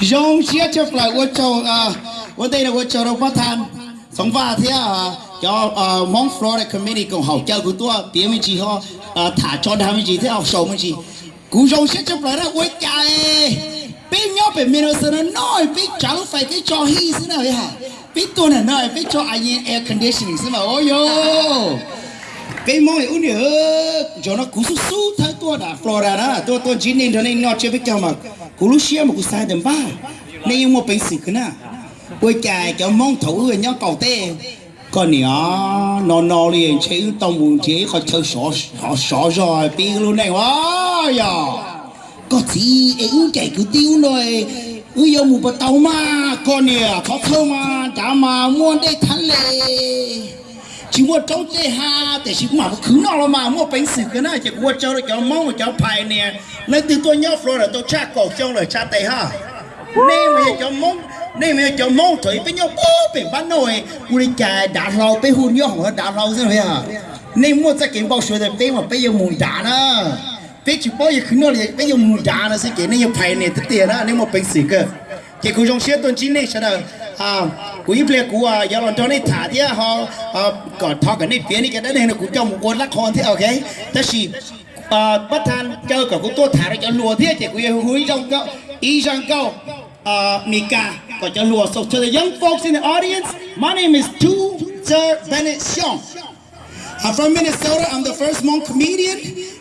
dòng chia cho phải quân châu à quân tây là quân châu đâu phát than. Sống và thế à cho à, mong Florida committee cùng học chơi của tôi tiếng mình chỉ họ à, thả cho đam mình chỉ, thế học sầu mình chỉ. Cú dòng chia cho phải là quân chạy bên nhau bên mình nó nói bên chẳng phải cái cho hi thế nào vậy hả? Bên tôi này, nói bên cho anh air conditioning. Thế mà ôi yo cái mong ấy nhớ cho nó cú sút sút thấy tôi đã Florida đó, tôi tôi chỉ nên cho nên nó chơi với cho mà. Cú lúc xia mà cú sai đến ba. Nên một bệnh sự cái nào quay chạy cho mong thủ người nhau cầu tê. Còn nhỏ nó nó liền chế tông buồn chế khỏi chơi sọ họ sọ rồi, Pi luôn này quá giờ có gì ấy chạy cứ tiêu rồi. Ư yêu một bát tàu mà con nè khó thơ mà chả mà muốn đây thắng lệ chỉ mua trâu chế ha để chỉ mà cứ nó là mà mua bánh sử cái này chỉ mua trâu rồi cháu mong cháu phải nè. Lấy từ tôi nhớ rồi là tôi cha cổ trong rồi cha tây ha. Nên mà cháu mong nên mà cháu mong thấy với nhau bố bị bán nồi. Cô đi chả đã lâu bé hôn nhau họ đã lâu rồi hả nên mua ra kiếm bao số đẹp tên mà bây giờ muốn đá nữa bé chỉ bao giờ cứ nói là bây giờ muốn đá nữa sẽ kiếm nên phải nè tất tiền đó nên mua bánh sử cơ. Chỉ có trong xe tuần chín này sao đâu. À ít lệ cú à giờ thế ok young folks in the audience my name is Tou Ger Bennett Xiong I'm from Minnesota. I'm the first Hmong comedian.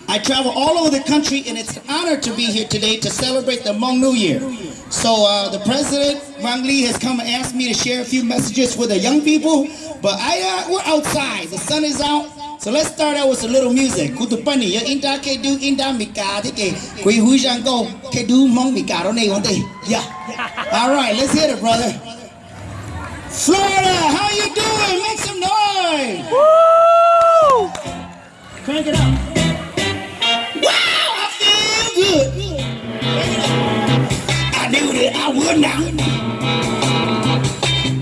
I travel all over the country, and it's an honor to be here today to celebrate the Hmong New Year. So uh, the president, Wang Lee, has come and asked me to share a few messages with the young people. But I, uh, we're outside. The sun is out. So let's start out with a little music. Kutupani, ya inda ke du inda mika ke kui hui jang go ke du Hmong mika ro nei. Yeah. All right, let's hit it, brother. Florida, how you doing? Make some noise. Woo! Crank it up. Wow, I feel good. I would now.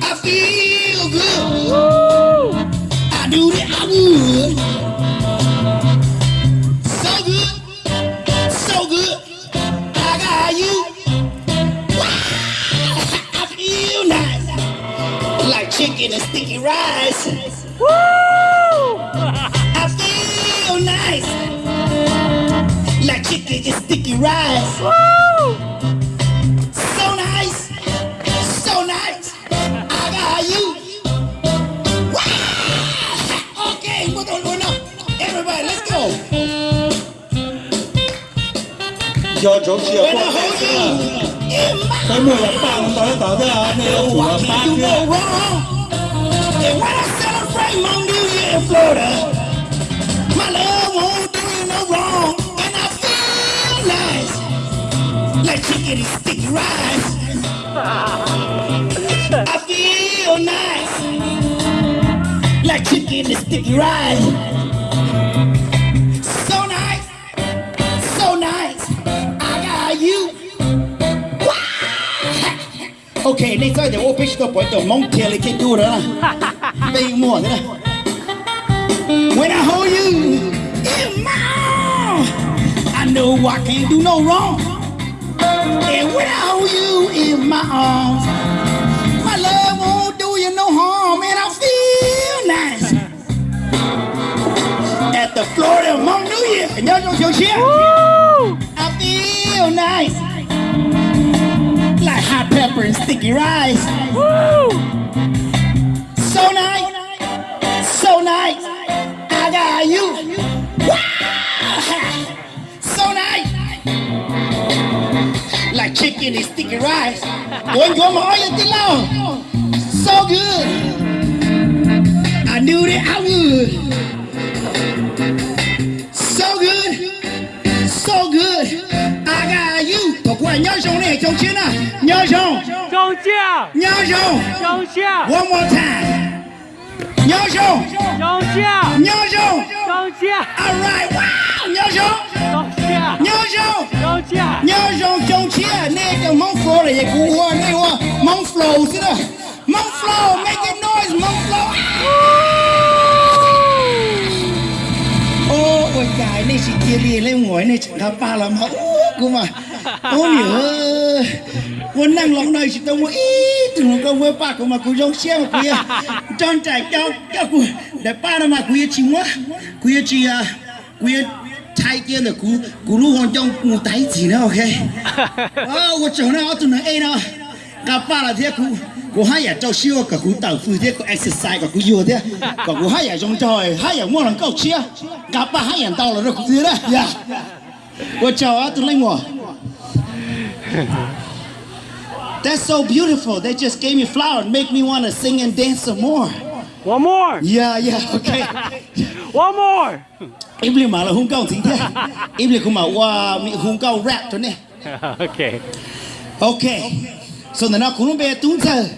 I feel good. I knew that I would. So good, so good. I got you. Wow, I feel nice. Like chicken and sticky rice. Woo! I feel nice. Like chicken and sticky rice. Woo! Do chỗ When I hold you in my cái mùi là bằng tới tới thế à này Oh, ủ I là can't bát do kia no wrong. And when I celebrate my New Year in Florida, my love won't do you no wrong. And I feel nice, like chicken and sticky rice. I feel nice, like chicken and sticky rice. Ok, nên sao để ô fish tôi bỏ mong tiền lại cái đu đó là Bây mùa thế này When I hold you in my arms I know I can't do no wrong. And when I hold you in my arms My love won't do you no harm. And I feel nice At the Florida Hmong New Year. Trong chiều chia Woo! I feel nice. Like hot pepper and sticky rice Woo! So nice, so nice. I got you. Wow, so nice. Like chicken and sticky rice. You my all your day long. So good. I knew that I would. 鸟兄弟，兄弟呢？鸟兄，兄弟，鸟兄，兄弟，我莫惨。鸟兄，兄弟，鸟兄，兄弟，Alright，哇！鸟兄，兄弟，鸟兄，兄弟，鸟兄兄弟，那个猛 flow 的也酷，那货猛 flow 是的，猛 flow，make it noise，猛 flow。Này, chị kia đi lên ngồi này, chẳng gặp ba làm hậu cơ mà. Ô ơi Quân năng lòng này chị tao mua ít Từ nó công với ba của mà cú giống xe mà kia Tròn trải cao cao của, Để ba nó mà cú chị quá. Cú chị à Cú thay kia là cú Cú lúc hoàn trong cú tay gì nữa ok? Ô của chỗ nào tụi nó, ê nào gặp ba là thế cú cô hai ở chỗ siêu của cô tập thử thế cô exercise của cô vừa thế còn cô hai ở trong tròi hai ở mỗi lần câu chia gặp ba hai ở tàu là được chưa đấy yeah what you want to learn กูให้ยาเจ้าเชี่ยวกับกูต่างฟื้นเดียกูเอ็กซ์ไซส์กับกูอยู่เดียกับกูให้ยาจงจอยให้ยาม่วงเก้าเชี่ยกับป้าให้ยาเต่าเรากูดีเลยยาว่าเจ้าอะตัวเล็กหัว That's so beautiful. They just gave me flower make me want to sing and dance some more. One more. Yeah, yeah, okay. One more. Em liền mà là hung cao chính thế. Em liền không mà qua hung cao rap thôi nè. Okay. Okay. okay. Bé tung giờ.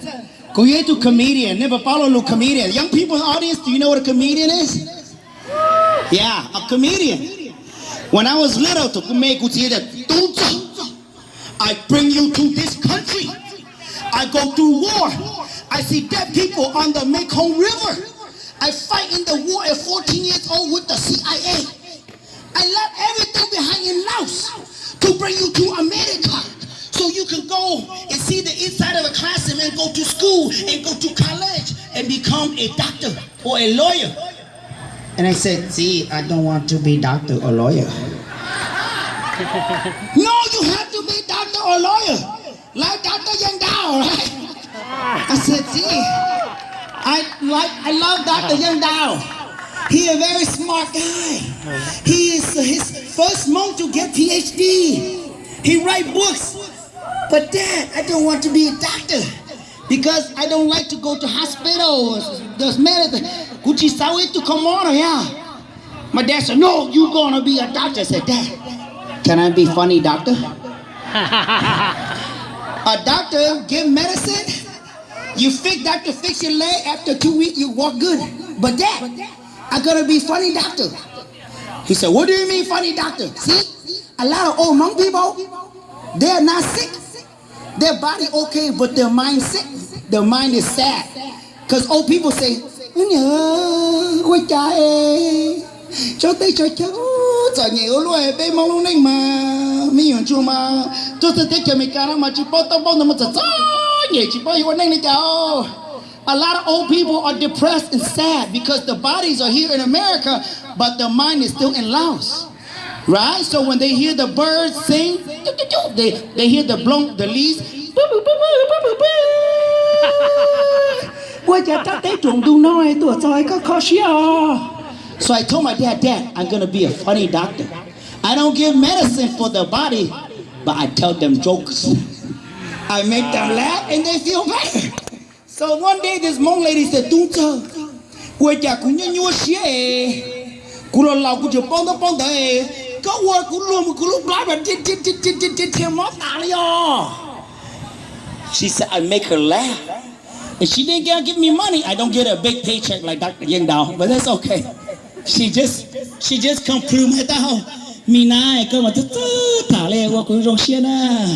Go here to comedian. Never follow no comedian. Young people in the audience, do you know what a comedian is? Yeah, a comedian. When I was little, to make I bring you to this country. I go through war. I see dead people on the Mekong River. I fight in the war at 14 years old with the CIA. I left everything behind in Laos to bring you to America. So you can go and see the inside of a classroom and go to school and go to college and become a doctor or a lawyer. And I said, see, I don't want to be doctor or lawyer. no, you have to be doctor or lawyer. Like Dr. Yang Dao, right? I said, see, I like I love Dr. Uh-huh. Yang Dao. He a very smart guy. Uh-huh. He is his first Hmong to get PhD. He write books. But dad, I don't want to be a doctor because I don't like to go to hospitals. There's medicine. Gucci sawi to come on, oh, yeah. My dad said, no, you gonna be a doctor. I said, dad, can I be funny doctor? A doctor give medicine. You fix doctor fix your leg after two weeks you walk good. But dad, I gotta be funny doctor. He said, what do you mean funny doctor? See, a lot of old Hmong people, they're not sick. Their body okay, but their mind sick. Their mind is sad. Because old people say, A lot of old people are depressed and sad because the bodies are here in America, but the mind is still in Laos. Right? So when they hear the birds sing, they, they hear the blow, the leaves. So I told my dad, Dad, I'm gonna be a funny doctor. I don't give medicine for the body, but I tell them jokes. I make them laugh and they feel better. So one day this Hmong lady said, Tung chơ, quê cha cũng như nhua xie Cú lo lau cú tà She said, I make her laugh. And she didn't give me money. I don't get a big paycheck like Dr. Yang Dao, but that's okay. She just, she just my tao. Mi nai cơ mà tức thả lệ qua cũng rong xiên à.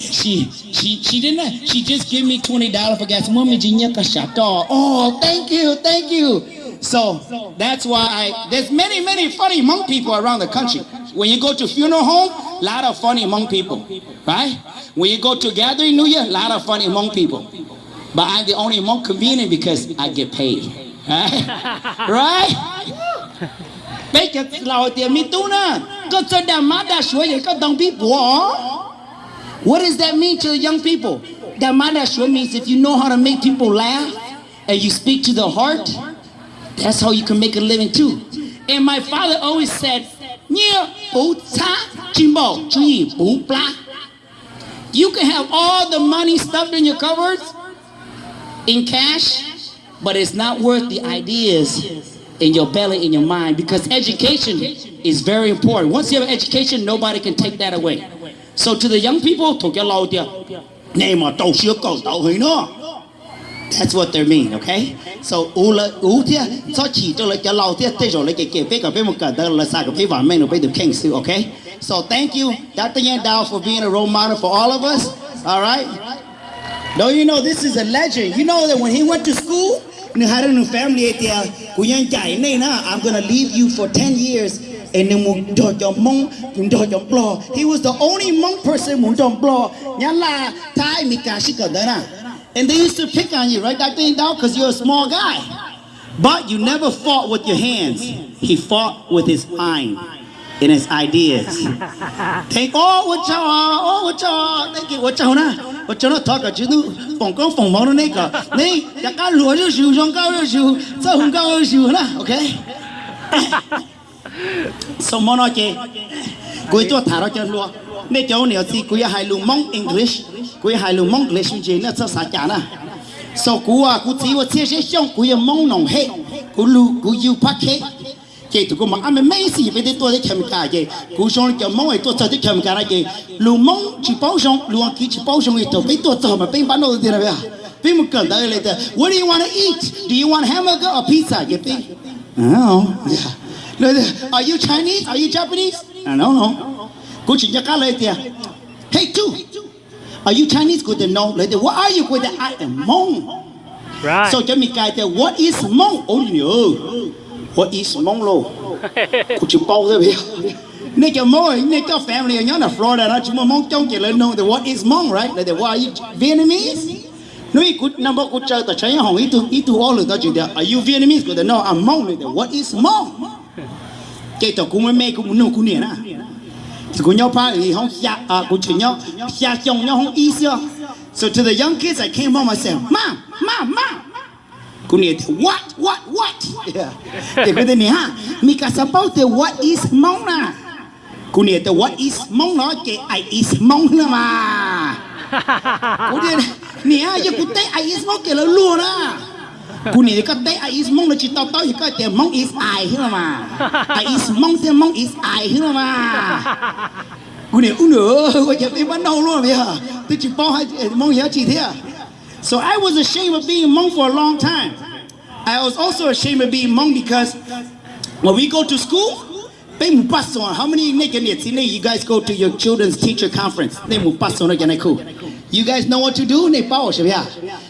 She, she, she didn't. She just give me twenty dollars for gas. Mommy, jinya ka shato. Oh, thank you, thank you. So that's why I, there's many, many funny Hmong people around the country. When you go to funeral home, a lot of funny Hmong people, right? When you go to gathering New Year, a lot of funny Hmong people. But I'm the only Hmong comedian because I get paid, right? right? Lão ma. What does that mean to young people? That means if you know how to make people laugh and you speak to the heart, that's how you can make a living too. And my father always said. You can have all the money stuffed in your cupboards in cash, but it's not worth the ideas in your belly, in your mind, because education is very important. Once you have education, nobody can take that away. So to the young people, That's what they mean, okay? So u là u thia, so chỉ cho lại cho lâu thia, thế rồi lại cái cái cái đó là sao cái men bây giờ king sư, okay? So thank you, Dr. Yang Dao, for being a role model for all of us. All right. Don't you know this is a legend? You know that when he went to school, new family Chai, uh, I'm gonna leave you for 10 years and then he was the only Hmong person who do blo nya la thai mi ka shi ka da na and they used to pick on you right that thing down because you're a small guy. But you never fought with your hands. He fought with his mind and his ideas. Take all oh, what y'all all what y'all thank you what y'all what y'all talk about you phòng công phòng mong nó này cả này ya cá lúa rồi xíu sông cao rồi xíu sao không cao rồi xíu na okay? So nói chị cuối tôi thả ra chân luôn nên cháu nhiều thì cuối hai lu mong English cuối hai lu mong English gì nó sao sao chả na so cú à cú chỉ 我这些像cuối mong nồng hết cú lu cú yêu phát hết chị tụi con mà anh mấy gì về tôi để xem cả chị cú xong cho mong ấy tôi cho để xem cả chị lu mong chỉ bảo xong lu ăn chỉ bảo xong ấy tôi biết tôi cho mà biết bán đồ gì rồi biết một cần tới lại what do you want to eat do you want hamburger or pizza you think I don't know yeah no, are you Chinese are you Japanese I don't know cú chỉ cho cá lại tiền hey two are you Chinese? Cô tên no lại what are you tên I am Hmong. Right. so cho mình cái tên what is Hmong? Oh no what is Hmong lo? Chỉ bao thế bây nên cho mỗi nên cho family. Ở nhóm là Florida nó chỉ muốn mong. Trong chỉ lên nông thì what is Hmong right? Like what are you Vietnamese? Nói cú number cú chơi tại chơi hồng ít tu ít tu all được chuyện are you Vietnamese? Cô no I'm Hmong like what is Hmong? Cái tao cú mới mê muốn nô cú nè na thì cú nhau pa thì không xa à cú chỉ nhau. Xa chồng nhau không ít xưa. So to the young kids, I came home, I said mom mom mom cú nè what what what? Yeah. Thì cái tên này, ha, mi cả sao bao thì what is mong na? Cú nè thì what is mong nó? Cái I is mong nữa mà. Cô nè nè, giờ cú thấy I is mong cái là luôn á nè cái tay I is Hmong là chỉ tao tao cái tiền Hmong is I nữa mà I is Hmong thì Hmong is I nữa mà cú nè u nữa có chụp đi bắt đầu luôn giờ tôi chỉ bao hai Hmong giá chỉ thế So I was ashamed of being Hmong for a long time. I was also ashamed of being Hmong because when we go to school, they pass on. How many you guys go to your children's teacher conference? They pass on again. You guys know what to do? They power yeah.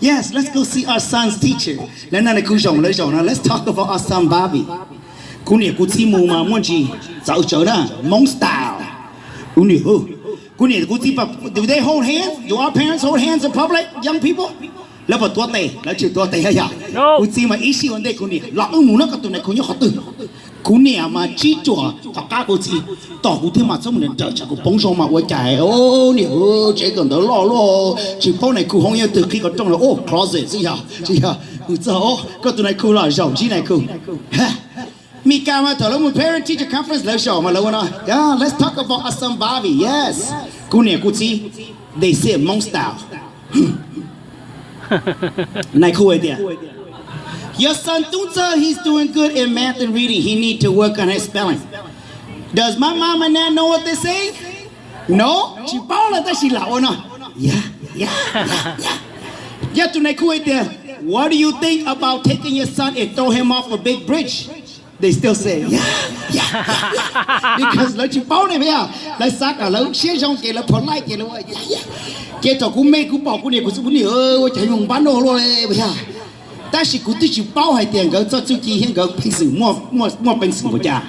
Yes, let's go see our son's teacher. Let's talk about our son Bobby. Kunia kutimu mamonji, zauchona, mong style. Unihu. kuti kutipa, do they hold hands? Do our parents hold hands in public, young people? Lepo tuate, lechu tuate haya. No. Kutima ishi one day kunia. La umu na katuna kunya hotu. kune ama chichwa takako si toku thi ma som ne da cha ko pong so ma wa chai o ô o che ko da lo lo chi phong này cú không ye từ khi có trong là ô closet si ya si ya cứ za o ko này cú là jao chi này ku mi ka mà to lo mu parent teacher conference lo show ma lo na yeah, let's talk about assam bavi yes. cú kune cú chi they say monster này khu ấy tiệt Your son Tunsa, he's doing good in math and reading. He need to work on his spelling. Does my mama now know what they say? No? Chipola ta sila o no? Yeah, yeah, yeah, yeah. Get to there. What do you think about taking your son and throw him off a big bridge? They still say, yeah, yeah, yeah. Because let you phone him, yeah. Let's suck a little shit on get a polite, you know, yeah, yeah. Get a good make good, 但是佢对住包系订个做做机险个平时冇冇冇本事个家，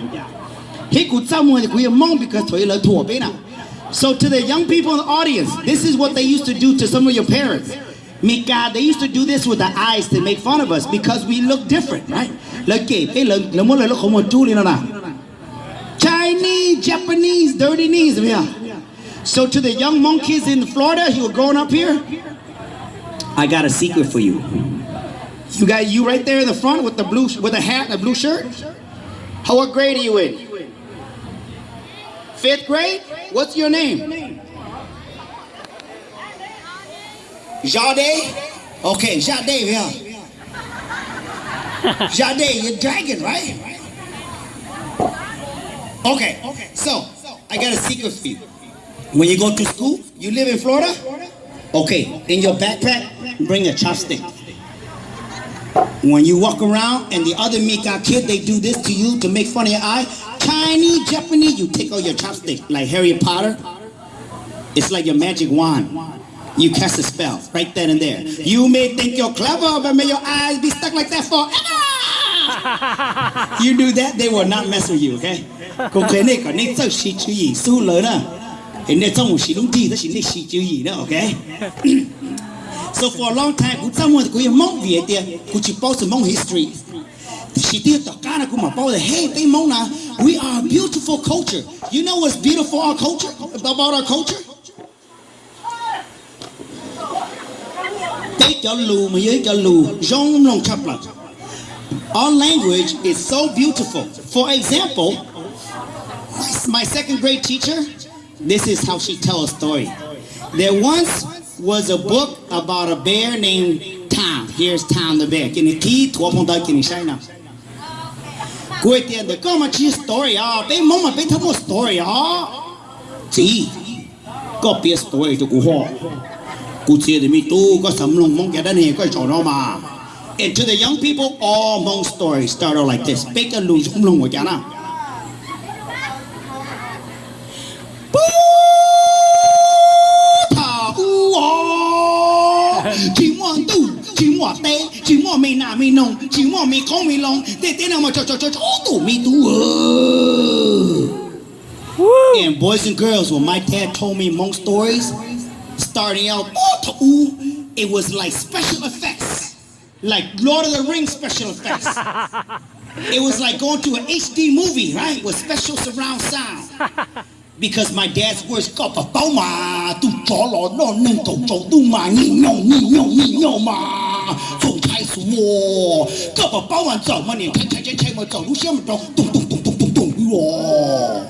佢佢周末佢要忙 because 佢嚟拖边啦。So to the young people in the audience, this is what they used to do to some of your parents. Mika, they used to do this with the eyes to make fun of us because we look different, right? Like, cái lần lần mỗi lần lúc không một chú lên nào. Chinese, Japanese, dirty knees, yeah. So to the young monkeys in Florida who are growing up here, I got a secret for you. You got you right there in the front with the blue with the hat, and the blue shirt. How what grade are you in? Fifth grade. What's your name? Jade. Okay, Jade. Yeah. Jade, you're dragon, right? Okay, okay. So I got a secret for you. When you go to school, you live in Florida? Okay, in your backpack, bring a chopstick. When you walk around and the other Mika kid, they do this to you to make fun of your eye. Chinese, Japanese, you take out your chopstick like Harry Potter. It's like your magic wand. You cast a spell right then and there. You may think you're clever, but may your eyes be stuck like that forever. you do that, they will not mess with you, okay? ကိုကနေ့ကနေသက်ရှိချီဆူလနာ။အဲ့trong một xí đúng đi, đó chỉ nên xí chữ gì đó, okay? so for a long time, someone cũng yêu mong chỉ bao giờ mong history. She did the kind of kuma bao hey, they mona, we are a beautiful culture. You know what's beautiful our culture about our culture? Our language is so beautiful. For example, my second grade teacher, this is how she tells a story. There once was a book about a bear named Tom. Here's Tom the bear. Can you key to open that can you shine now? Cuối tiền để có mà chia story bé mong mà bé thấu một story à. Chỉ có biết story. Cô chia thì mi tu có sắm lông mong cái đó này có chỗ nó mà. And to the young people, all Hmong stories start out like this. Big a lung sum mi nà mi nông chỉ muốn mi không mi long tê tê nào mà cho cho cho cho tu mi tu And boys and girls, when my dad told me Hmong stories, starting out, oh, it was like special effects like Lord of the Rings special effects. it was like going to an HD movie, right, with special surround sound because my dad's words got a boma tu cholo no nen to cho tu ma. Ni no ni no ni no ma. From tai su wo got a boma zao ma ni tai tai tai tai ma zao lu xian ma zao tung tung tung tung tung tung wo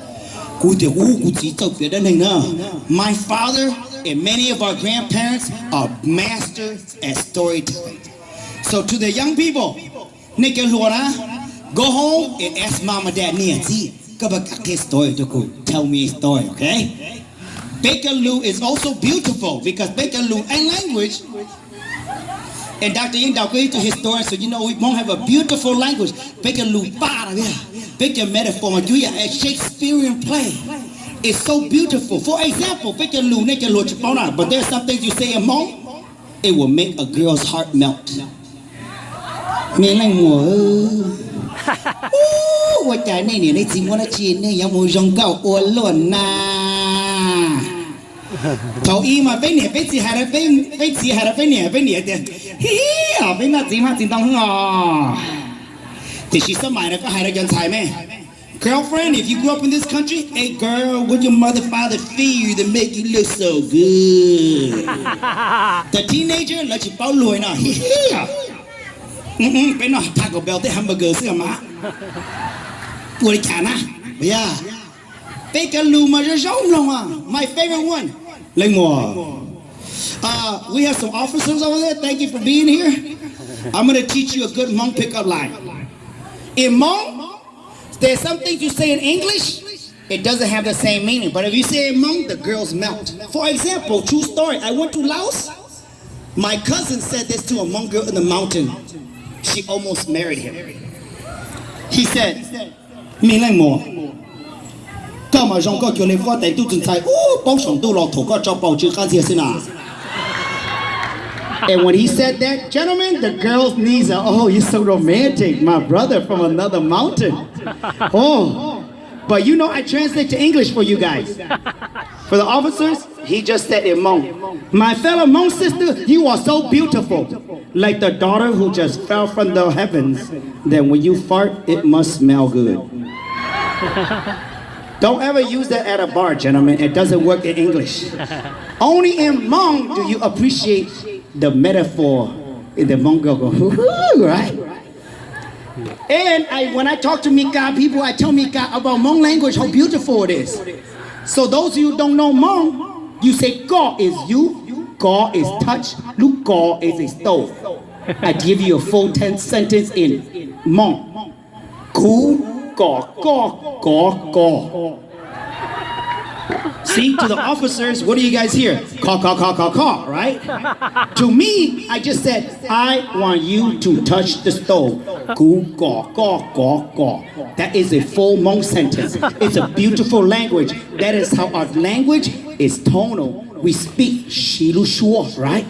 ku de wu ku ji zao my father and many of our grandparents are masters at storytelling. So to the young people nick and go home and ask mama dad ni and see Nancy. story to. Tell me a story, okay? Baker Lou is also beautiful because Baker Lou and language. And Dr. Yang Dao to historian, so you know we won't have a beautiful language. Baker Lou yeah. Baker metaphor, do a Shakespearean play? It's so beautiful. For example, Bakerloo, Baker Lou, but there's some things you say in Hmong, it will make a girl's heart melt. 我，哦，我家那年的寂寞的钱呢，要么用够我乱呐。头一嘛，被你被几海的被被几海的被你被你的，嘿啊，被那几嘛真当哦。Did she some minor for hide against Jaime? Girlfriend, if you grew up in this country, hey girl, what your mother father feed you to make you look so good? the teenager, let you Na Yeah mà rất giống lòng à My favorite one Lên mùa Uh, we have some officers over there. Thank you for being here. I'm going to teach you a good Hmong pickup line. In Hmong, there's some things you say in English, it doesn't have the same meaning. But if you say in Hmong, the girls melt. For example, true story. I went to Laos. My cousin said this to a Hmong girl in the mountain she almost married him. He said, "Mi leng mo, các mà trong các kiểu này phát tại tu chân sai, ô, bao sống tu lọ thủ các cho bảo chữ khăn gì xin à. And when he said that, gentlemen, the girl's knees are, oh, you're so romantic, my brother from another mountain. Oh, but you know, I translate to English for you guys. For the officers, he just said in Hmong. My fellow Hmong sister, you are so beautiful. Like the daughter who just fell from the heavens. Then when you fart, it must smell good. Don't ever use that at a bar, gentlemen. It doesn't work in English. Only in Hmong do you appreciate the metaphor in the Mongol go, right? And I, when I talk to Mika people, I tell Mika about Hmong language, how beautiful it is. So those of you don't know Hmong, you say God is you, God is touch, look God is a stove. I give you a full 10 sentence in Hmong. Ku, God, God, God, God. See, to the officers, what do you guys hear? Call, call, call, call, call, right? to me, I just said, I want you to touch the stove. Gu, gaw, gaw, gaw, gaw. That is a full Hmong sentence. It's a beautiful language. That is how our language is tonal. We speak shilu shuo, right?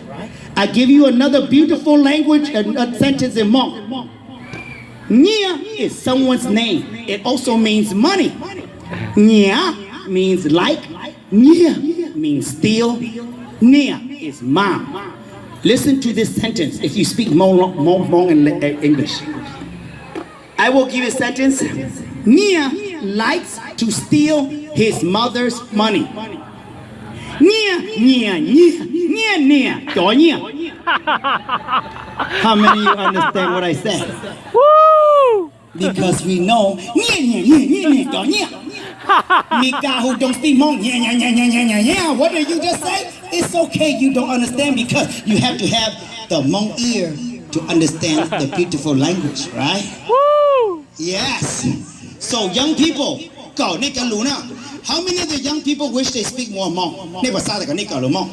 I give you another beautiful language, a, a sentence in Hmong. Nia is someone's name. It also means money. Nia means like. Nia means steal. Nia is mom. Listen to this sentence if you speak Hmong, Hmong, Hmong in uh, English. I will give you a sentence. Nia likes to steal his mother's money. Nia, Nia, Nia, Nia, Nia, Nia. How many of you understand what I said? Woo! Because we know Nia, Nia, Nia, Nia, Nia, Nia. Me guy who don't speak Hmong, yeah, yeah, yeah, yeah, yeah, yeah, yeah. What did you just say? It's okay you don't understand because you have to have the Hmong ear to understand the beautiful language, right? Woo! Yes. So young people, go. How many of the young people wish they speak more Hmong? Never saw the Nika Hmong.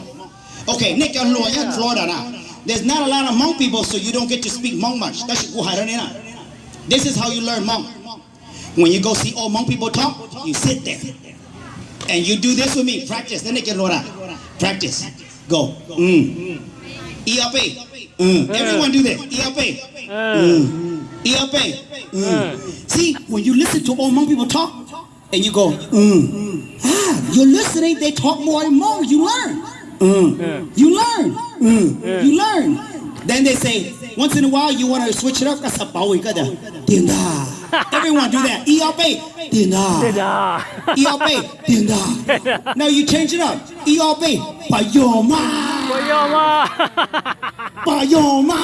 Okay, Florida now. There's not a lot of Hmong people, so you don't get to speak Hmong much. This is how you learn Hmong. When you go see old Hmong people talk, you sit there. And you do this with me. Practice. Then they get Luna. Practice. Go. Mm. ELP. Mm. Everyone do this. ELP. Mm. ELP. Mm. See, when you listen to old Hmong people talk, and you go, mm. ah, you're listening, they talk more and more, you learn. Mm. You learn. Mm. You learn. Then they say, once in a while, you want to switch it up. That's a bawi kada. Dinda. Everyone do that. ELP. Dinda. Dinda. ELP. Dinda. Now you change it up. ELP. Bayoma. Bayoma. Bayoma.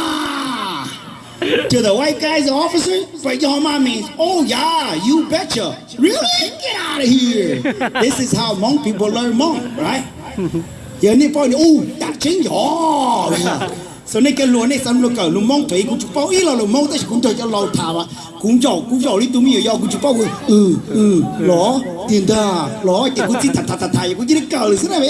To the white guys, the officer, Bayoma means, oh yeah, you betcha. Really? Get out of here. This is how Hmong people learn Hmong, right? เดี๋ยวนี้พ่อนี่อู้ตัดชิ้นหยอ so này xong lúc cỡ lúc mong cũng chụp bao ít là lúc mong tới cũng chơi cho lâu thà mà cũng giàu cũng giàu đi tụi mình giàu cũng chụp bao ừ ừ lỏ tiền da lỏ thì cũng chỉ thật thật thật thật cũng chỉ cỡ là thế này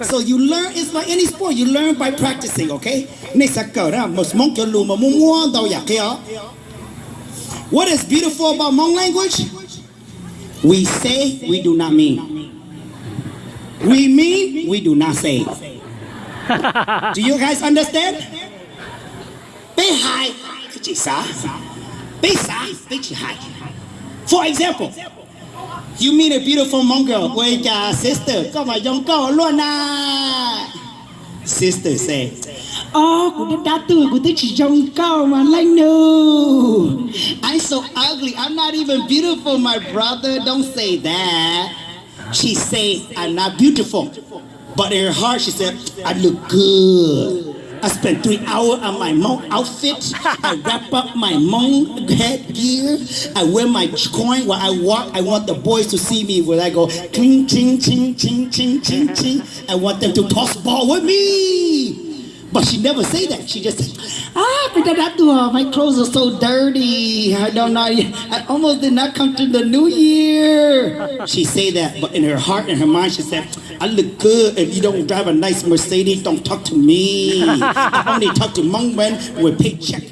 So you learn it's like any sport you learn by practicing okay này sẽ cỡ ra một mong cho luôn mà muốn mua đâu vậy kia What is beautiful about Hmong language? We say, we do not mean. We mean, we do not say. Do you guys understand? For example, you meet a beautiful girl với cả sister, Come on, cậu luôn à? Sister say, Oh, của đất đá tuổi của tôi chỉ mà lanh nu. I'm so ugly. I'm not even beautiful, my brother. Don't say that. She say, I'm not beautiful. But in her heart, she said, I look good. I spent three hours on my Hmong outfit. I wrap up my Hmong headgear. I wear my coin while I walk. I want the boys to see me when I go ching, ching, ching, ching, ching, ching, ching. I want them to toss ball with me. But she never say that. She just said, ah, pinadadua, my clothes are so dirty. I don't know. I almost did not come to the new year. She say that, but in her heart and her mind, she said, I look good. If you don't drive a nice Mercedes, don't talk to me. I only talk to Hmong men with paycheck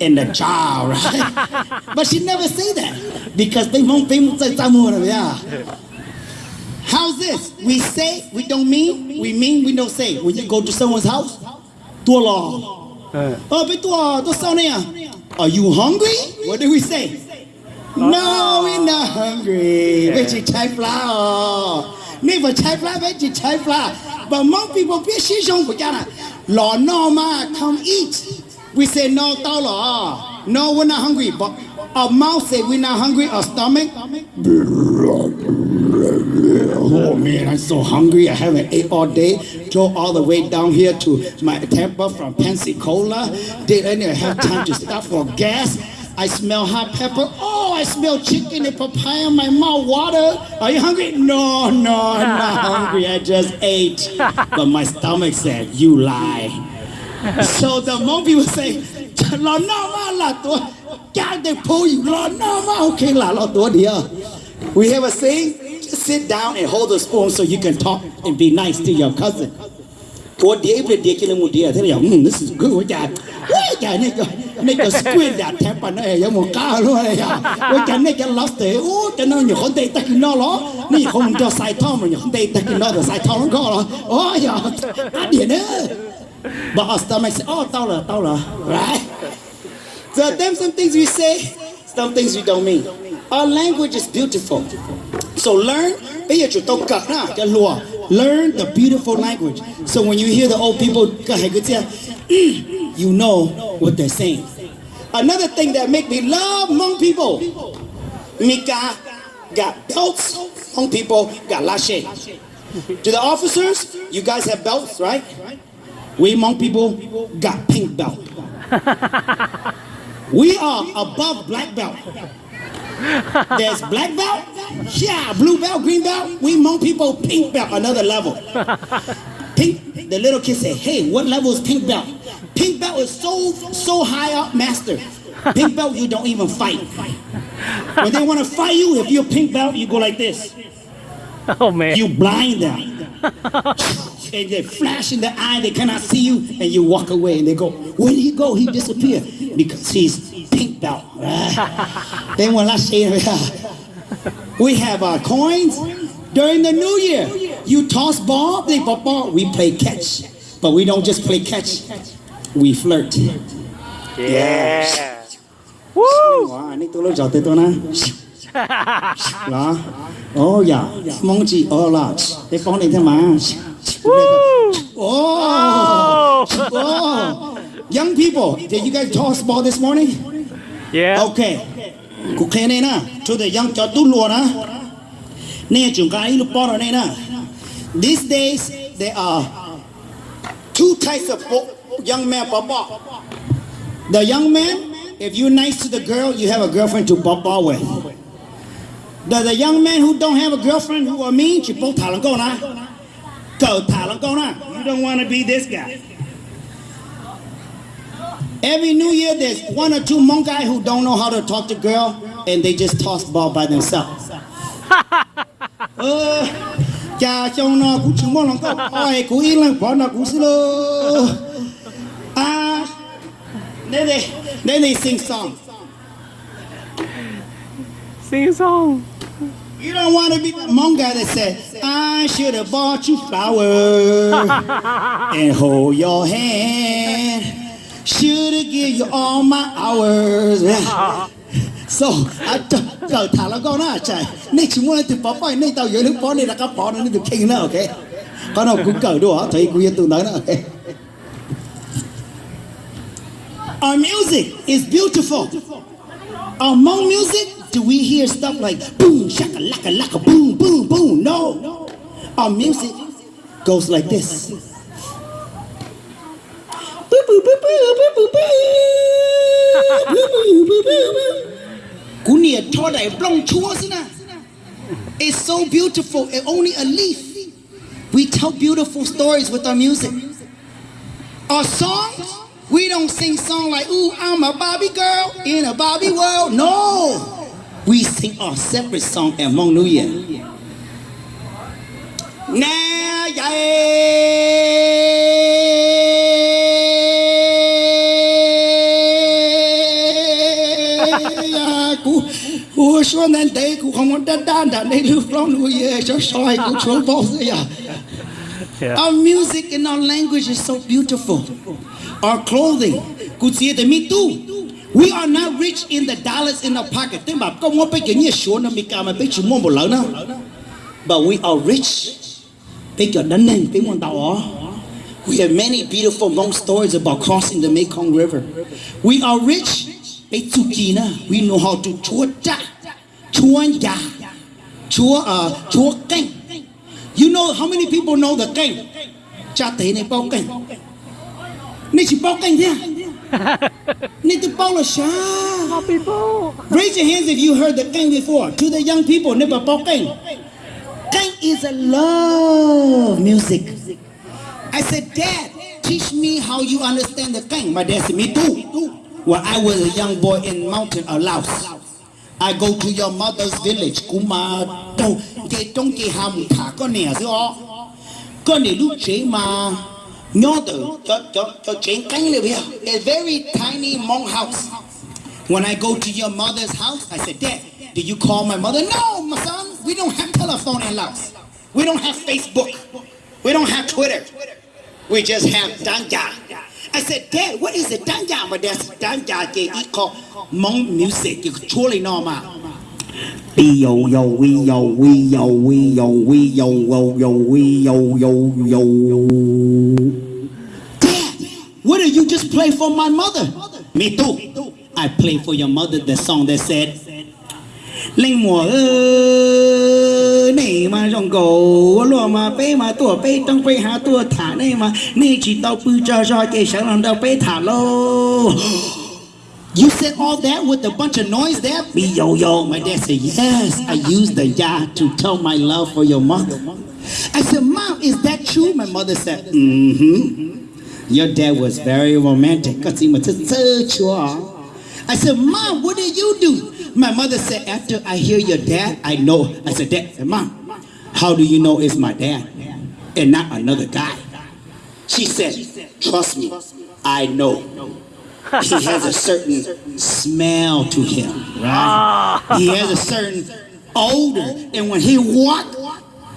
in the jar, right? but she never say that because they Hmong people say yeah. How's this? We say, we don't mean, we mean, we don't say. When you go to someone's house, tua. 嗯 Oh, but tua, tua sao nè? Are you hungry? What do we say? No, we're not hungry. Vậy chỉ trái flour. Nếu mà trái flour, vậy chỉ trái flour. But most people biết sĩ trong của cha là Lò no ma, come eat. We say no, tao lo. No, we're not hungry. But our mouth say we're not hungry. Our stomach, Oh man, I'm so hungry. I haven't ate all day. Drove all the way down here to my Tampa from Pensacola. Didn't even have time to stop for gas. I smell hot pepper. Oh, I smell chicken and papaya in my mouth. Water. Are you hungry? No, no, I'm not hungry. I just ate. But my stomach said, You lie. So the Hmong people say, Lo no ma la tua. God, they pull you. Lo no ma. Okay, la lo tua dia. We have a saying, sit down and hold the spoon so you can talk and be nice to your cousin. To kill him with the other, hmm, this is good. What that? What that? Nigga, nigga squid that on there. You want car, lo, ya. What that nigga lost it? Oh, the no, no law. Ni home just side tom, you hold it, taking no the side tom, go. Oh. But our stomach say, oh, tao la, right? So them some things we say, some things we don't mean. Our language is beautiful. So learn, bây giờ chúng tôi cặp na, cái lùa. Learn the beautiful language. So when you hear the old people, cái hay cái chia, you know what they're saying. Another thing that make me love Hmong people, Mika got belts, Hmong people got lashe. To the officers, you guys have belts, right? We Hmong people got pink belt. We are above black belt. There's black belt, yeah, blue belt, green belt. We Hmong people pink belt, another level. Pink, the little kid say, hey, what level is pink belt? Pink belt is so, so high up, master. Pink belt, you don't even fight. When they want to fight you, if you're pink belt, you go like this. Oh man. You blind them. And they flash in the eye, they cannot see you, and you walk away and they go, Where did he go? He disappeared. Because he's pink belt. Right? then when I say we have our coins during the new year. You toss ball, they pop ball, we play catch. But we don't just play catch, we flirt. Yeah. Woo! Wow, anh ấy tôi nói giỏi tới tôi nè. Đó. Oh yeah. Mong chị oh là. Cái con này thế mà. Oh. Oh. Young people, did you guys toss ball this morning? Yeah. Okay. Cụ khe này nè, cho the young cho tu lùa nè. Nè chúng cái lúc ball ở đây nè. These days there are two types of young men ball. The young man, if you're nice to the girl, you have a girlfriend to ball with. The, the young man who don't have a girlfriend who are mean, chỉ bố thả lăng câu nè. Cậu thả lăng. You don't want to be this guy. Every New Year, there's one or two Hmong guy who don't know how to talk to girl, and they just toss ball by themselves. Ờ, cha chồng nó cũng chỉ mong lòng câu, ôi, cũng yên lặng bỏ nó cũng xin lô. Ah, then they, then they sing songs. Sing a song. You don't want to be the Hmong guy that said, I should have bought you flowers and hold your hand. Should have give you all my hours. So, I cậu thả là con á chạy. Nên chúng muốn từ bỏ phải nên tao dưới nước bỏ nên là các bỏ nó nên được kinh nữa, ok? Con nào cũng cởi đùa, thấy cũng yên tụ nói nữa, ok? Our music is beautiful. Our Hmong music, do we hear stuff like boom, shaka, laka, laka, boom, boom, boom? No. Our music goes like this. It's so beautiful, and only a leaf. We tell beautiful stories with our music. Our songs, we don't sing song like, ooh, I'm a Bobby girl in a Bobby world. No. We sing our separate song at Hmong New Year. Nè dạ cú cú xuống đến đây cú không có đất đan đã đây lưu long nuôi về cho soi cú xuống bao giờ dạ Yeah. Our music and our language is so beautiful. Our clothing. Could see the me too. We are not rich in the dollars in our pocket. But we are rich. We have many beautiful long stories about crossing the Mekong River. We are rich. We know how to chúa cha, uh, chúa canh. You know how many people know the canh? À? Này tự bao là sao? More people. Raise your hands if you heard the canh before. To the young people, bao canh. Canh is a love music. I said, Dad, teach me how you understand the canh. My dad said, me too. When I was a young boy in mountain of Laos, I go to your mother's village, Kuma. cái trong cái hàm thả con nè chứ ó con này lúc chế mà nhớ no, the, the, the, the Jane a very tiny Hmong house. When I go to your mother's house, I said, Dad, did you call my mother? No, my son, we don't have telephone in Laos. We don't have Facebook. We don't have Twitter. We just have Danja. I said, Dad, what is it? Danja? My dad said, Danja, they call Hmong music. You totally know. Yo yo we yo we yo we yo we yo yo yo we yo yo yo. Dad, what did you just play for my mother? Me too. I played for your mother the song that said. Linh mùa ơi, này mà trong cổ lúa mà bé mà tua bé trong bé hạ tua thả này mà này chỉ tao bự cho cho cái sáng làm đâu bé thả lô. You said all that with a bunch of noise there? Be yo yo. My dad said, Yes, I used the ya to tell my love for your mother. I said, Mom, is that true? My mother said, Mm hmm. Your dad was very romantic because he was such I said, Mom, what did you do? My mother said, After I hear your dad, I know. I said, Dad, said, Mom, how do you know it's my dad and not another guy? She said, Trust me, I know he has a certain smell to him, right? He has a certain odor. And when he walked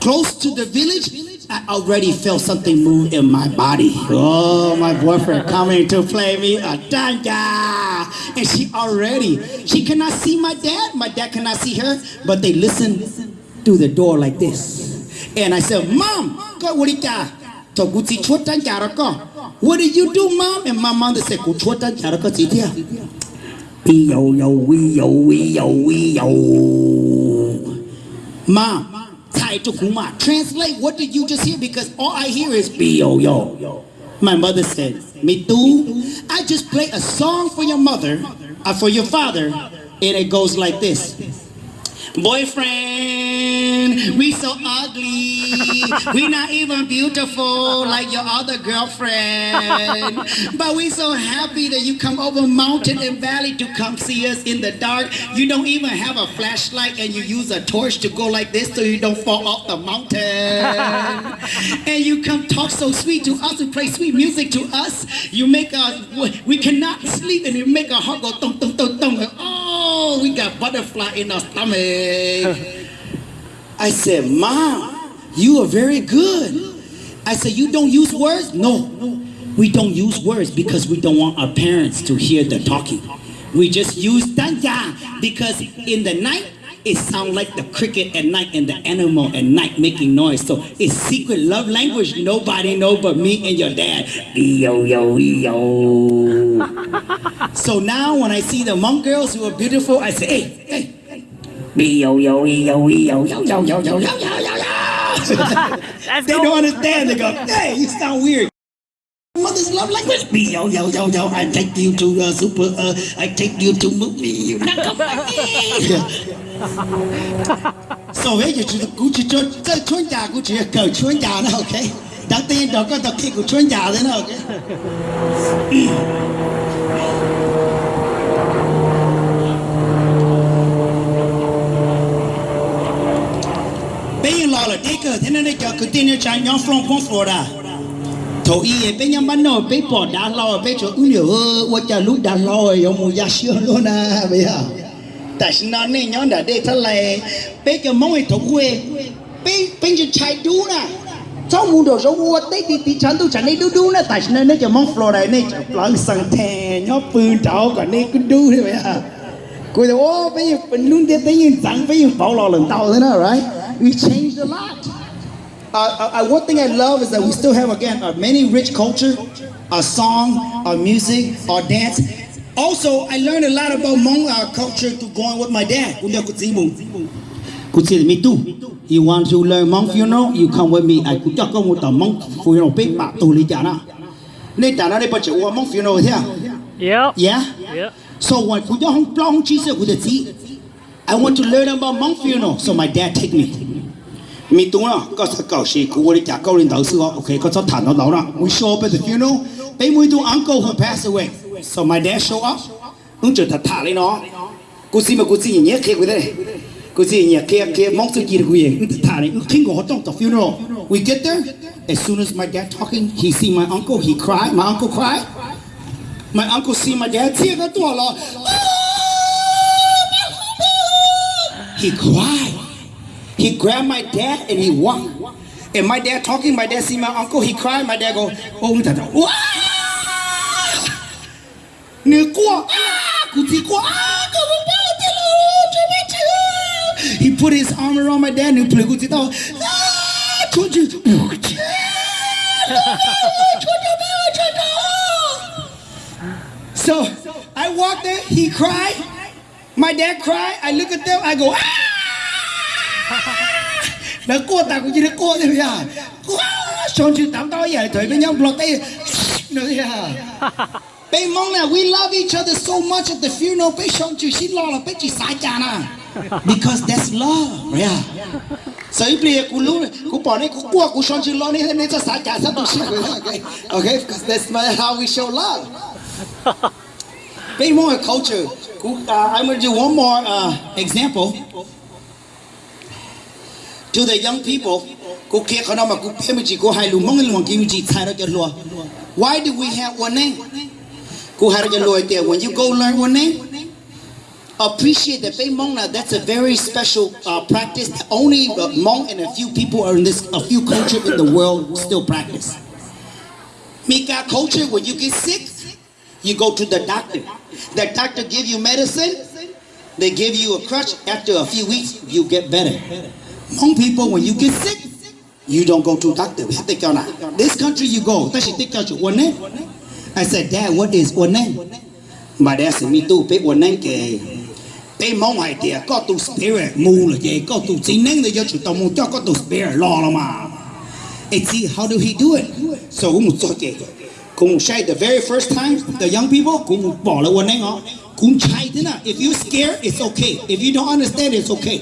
close to the village, I already felt something move in my body. Oh, my boyfriend coming to play me a danga. And she already, she cannot see my dad. My dad cannot see her, but they listen through the door like this. And I said, Mom, God, what you cho What did you do mom? And my mother said con gì Wee yo yo wee yo wee yo wee yo. Mom Translate what did you just hear? Because all I hear is yo yo. My mother said Me too. I just play a song for your mother uh, For your father And it goes like this Boyfriend, we so ugly. We not even beautiful like your other girlfriend. But we so happy that you come over mountain and valley to come see us in the dark. You don't even have a flashlight and you use a torch to go like this so you don't fall off the mountain. and you come talk so sweet to us and play sweet music to us. You make us, we cannot sleep and you make our heart go thump, thump, thump, tung. Oh, we got butterfly in our stomach. I said, Mom, you are very good. I said, You don't use words? No, we don't use words because we don't want our parents to hear the talking. We just use tanja because in the night, it sounds like the cricket at night and the animal at night making noise. So it's secret love language. Nobody know but me and your dad. Yo, yo, yo. so now when I see the Hmong girls who are beautiful, I say, hey, hey, Yo, yo, yo, yo, yo, yo, yo, yo, yo, yo, yo, yo, yo. They don't understand. They go, hey, you sound weird. Mother's love language. Me, yo, yo, yo, yo. I take you to uh, super. Uh, I take you to movie. You not come back. so bây giờ chúng ta cũng chỉ cho cho chuyên gia cũng chỉ cờ chuyên gia nữa, ok? Đầu tiên đó có tập khi của chuyên gia thế nào, ok? Bây eke đi cơ thế nên cho cứ tin như nhóm from from Florida. Thổ y bên bây giờ bắt đầu bây bỏ đá lo bên chỗ cũng nhiều ơ ua chả lúc đá lo ấy ông mua giá sữa luôn à bây giờ. Tại sao nó nên nhóm đã đây thế này bây mong ấy thổ quê bên bên cho chạy đu nè. trong mùa đồ số ua tết đi tí chán tu chẳng này đu đu nè tại sao nó cho mong Florida này lăng sang thè nhóm phương cháu còn này cứ đu thế bây giờ. Cô nói, ô bây giờ mình luôn tiếp tới những chẳng bây giờ bảo lò lần tàu thế nào, right? We changed a lot. Uh, uh, one thing I love is that we still have again a many rich culture, a song, a music, our dance. Also, I learned a lot about Hmong uh, culture through going with my dad. Kuya kutsibu. Kutsibu, me too. You want to learn Hmong funeral? You come with me. I could talk about the Hmong funeral. Big ba tu li jana. Nên jana đây bây giờ Hmong funeral à? Yep. Yeah. Yep. So when kuya hong plong hong chi se kuya ti. I want to learn about Hmong funeral. So my dad take me mi tung nó có sao cầu sĩ của đi trả câu lên đầu sư họ okay có sao thản nó đầu nó we show up at the funeral they we do uncle who passed away so my dad show up ứng chữ thật thả lấy nó cô xin mà cô xin nhé kia quý thế cô xin nhé kia kia mong sự gì được quyền thả lấy khi ngồi trong the funeral we get there as soon as my dad talking he see my uncle he cried my uncle cried my uncle see my dad tear nó tuột lo he cried he grabbed my dad and he walked and my dad talking my dad see my uncle he cried my dad go oh ta ta wow 你过啊，古迪过啊，怎么办？我天了，准备去。He put his arm around my dad and play 古迪到啊，出去，出去，出去，出去。So I walked there. He cried. My dad cried. I look at them. I go ah. nó ta cũng chỉ nó chữ tám tao vậy thôi bên nhau tay. À? Mong là we love each other so much at the funeral. Bên xong chữ xin lo là bên chỉ sai cha because that's love yeah. Sấy bìa cú lú chữ lo nên cho cha okay because that's how we show love. Mong là culture. Uh, I'm going to do one more uh, example to the young people ko ke khana ma ku phe why do we have ua neeb? Ku har ja when you go learn ua neeb appreciate that bay Mona. that's a very special uh, practice only uh, Hmong and a few people are in this a few culture in the world still practice. Mika culture when you get sick you go to the doctor. The doctor give you medicine they give you a crutch. After a few weeks you get better. Young people, when you get sick, you don't go to doctor. This country you go. I said, Dad, what is ua neeb? My dad said, me too, pick ua neeb. Pe mong hai tia, có to spirit mu là got to tu trí năng là do chủ tông mu cho to tu spirit lo mà. And see, how do he do it? So cũng một số gì. Cũng the very first time, the young people Kum bỏ ua neeb họ. Cũng. If you scared, it's okay. If you don't understand, it's okay.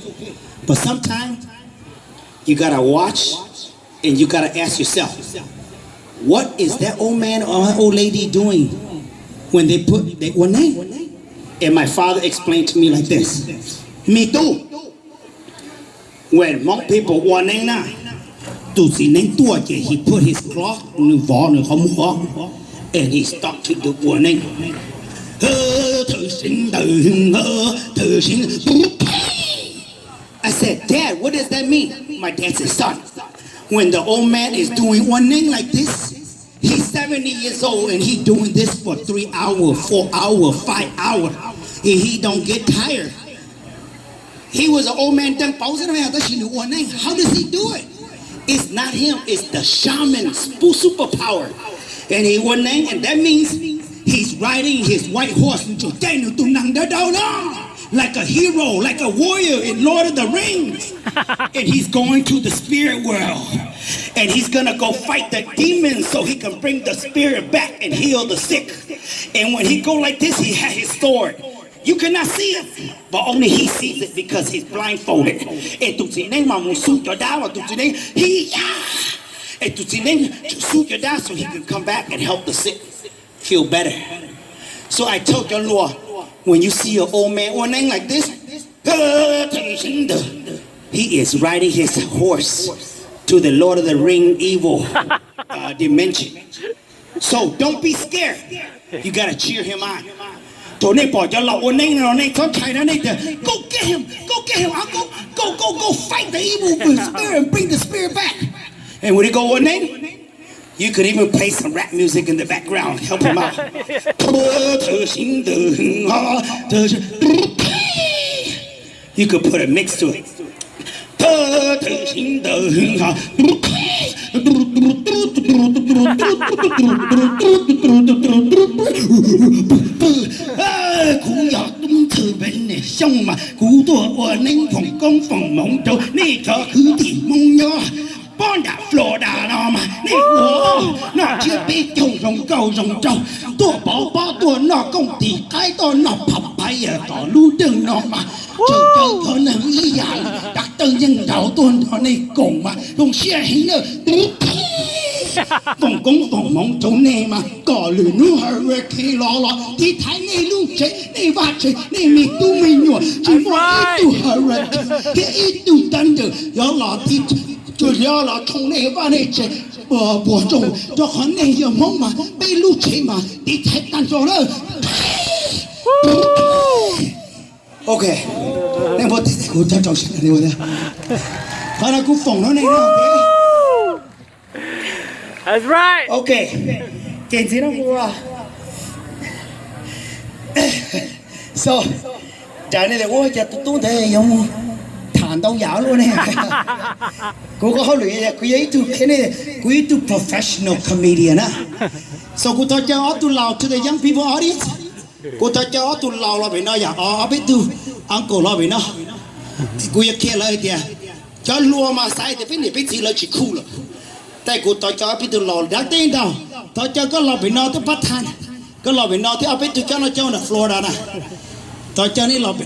But sometimes you gotta watch and you gotta ask yourself, what is that old man or that old lady doing when they put that ua neeb? And my father explained to me like this, me too. When most people ua neeb now, to see name two he put his clock in the wall and he started to do ua neeb. I said dad what does that mean? My dad said son when the old man is doing one thing like this he's 70 years old and he doing this for three hours four hours five hours and he don't get tired. He was an old man how does he do it? It's not him, it's the shaman's superpower. And he ua neeb, and that means he's riding his white horse like a hero, like a warrior in Lord of the Rings. and he's going to the spirit world. And he's gonna go fight the demons so he can bring the spirit back and heal the sick. And when he go like this, he had his sword. You cannot see it, but only he sees it because he's blindfolded. Et tu tine ma mo su your down, tu tine he ya. Et tu tine to suit your down so he can come back and help the sick feel better. So I told your Lord, when you see an old man or name like this, he is riding his horse to the Lord of the Ring evil uh, dimension. So don't be scared. You gotta cheer him on. Go get him. Go get him. I'll go go go go fight the evil spirit and bring the spirit back. And when he go ua neeb? You could even play some rap music in the background, help him out. you could put a mix to it. Bonda, Florida, Roma, Nị Hồ, Nó chưa biết chồng rồng cầu rồng trâu tua bảo bảo tùa nó công ty cái tùa nó phập bay ở tùa lưu đừng nó mà, Chờ chờ thơ nâng ý dạy, Đặc tân dân đạo tuôn nó này cùng mà, Không xe hình nữa, tí tí, Tổng công mong chỗ nè mà, Có lửa nụ hờ rê kì lò lò, Thì thái này lũ chế, này vạt chế, này mì tu mì nhùa, Chỉ một ít tù hờ rê kì, ít tù tân được, gió là tí thì cho gió lò không nè va nè chế bỏ bỏ trồng cho khó nè giờ mong mà bị lu chế mà thì thái tan rồi đó ok em vô thì cũng cho trồng sinh này rồi phải là cũng phòng nó này đó ok That's right. Ok, kiện gì đâu qua. So, trả này là tôi chặt tôi thấy giống 안 đâu luôn nè. Cô có hỏi lụy cô ấy tu cái này, cô ấy tu professional comedian á. So cô ta cho tu lao to the young people audience? Cô ta cho tu lao là bị nó giả ở biết tu uncle là bị nó. Cô ấy kia là gì à cho lúa mà sai thì phải nè biết gì là chỉ cool tại cô ta cho biết tu lao đã tên đâu. Ta cho có lo bị nó tới bắt than có lo bị nó tới ở biết tu cho nó cho là Florida nè. Ta cho nên lo bị